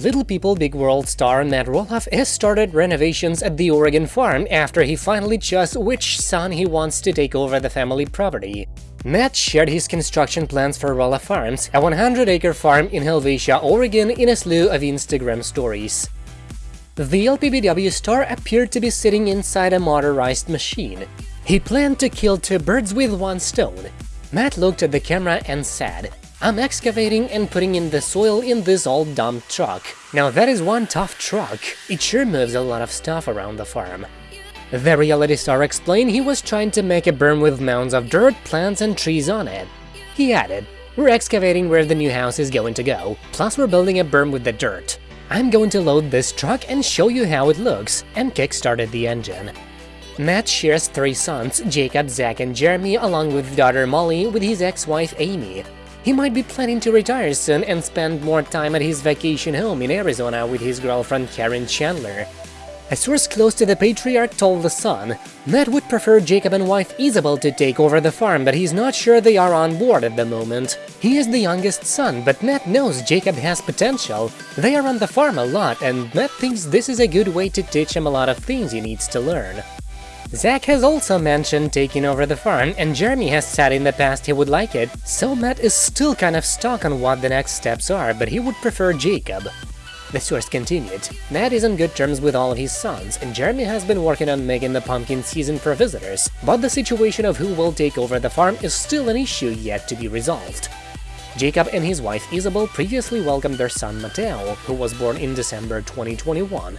Little People Big World star Matt Roloff has started renovations at the Oregon farm after he finally chose which son he wants to take over the family property. Matt shared his construction plans for Roloff Farms, a 100-acre farm in Helvetia, Oregon in a slew of Instagram stories. The LPBW star appeared to be sitting inside a motorized machine. He planned to kill two birds with one stone. Matt looked at the camera and said, I'm excavating and putting in the soil in this old dump truck. Now that is one tough truck, it sure moves a lot of stuff around the farm. The reality star explained he was trying to make a berm with mounds of dirt, plants and trees on it. He added, we're excavating where the new house is going to go, plus we're building a berm with the dirt. I'm going to load this truck and show you how it looks, and kick-started the engine. Matt shares three sons, Jacob, Zach and Jeremy, along with daughter Molly with his ex-wife Amy. He might be planning to retire soon and spend more time at his vacation home in Arizona with his girlfriend Caryn Chandler. A source close to the patriarch told The Sun, Matt would prefer Jacob and wife Isabel to take over the farm, but he's not sure they are on board at the moment. He is the youngest son, but Matt knows Jacob has potential. They are on the farm a lot, and Matt thinks this is a good way to teach him a lot of things he needs to learn. Zach has also mentioned taking over the farm, and Jeremy has said in the past he would like it, so Matt is still kind of stuck on what the next steps are, but he would prefer Jacob. The source continued, Matt is on good terms with all of his sons, and Jeremy has been working on making the pumpkin season for visitors, but the situation of who will take over the farm is still an issue yet to be resolved. Jacob and his wife Isabel previously welcomed their son Mateo, who was born in December 2021.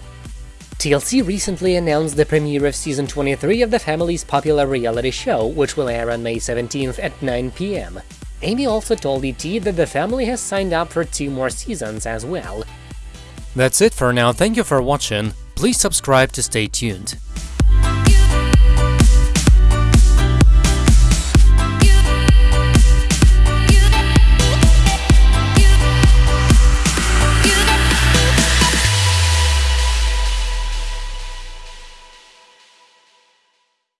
TLC recently announced the premiere of season 23 of the family's popular reality show, which will air on May 17th at 9 pm. Amy also told ET that the family has signed up for two more seasons as well. That's it for now, thank you for watching, please subscribe to stay tuned.